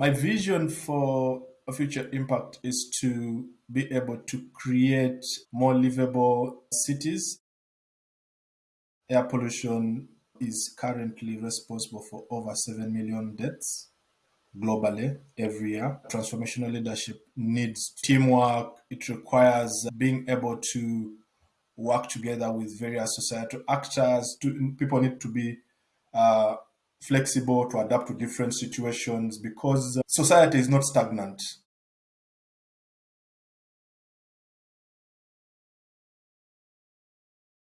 My vision for a future impact is to be able to create more livable cities. Air pollution is currently responsible for over 7 million deaths globally every year. Transformational leadership needs teamwork, it requires being able to work together with various societal actors. people need to be uh, flexible to adapt to different situations because uh, society is not stagnant.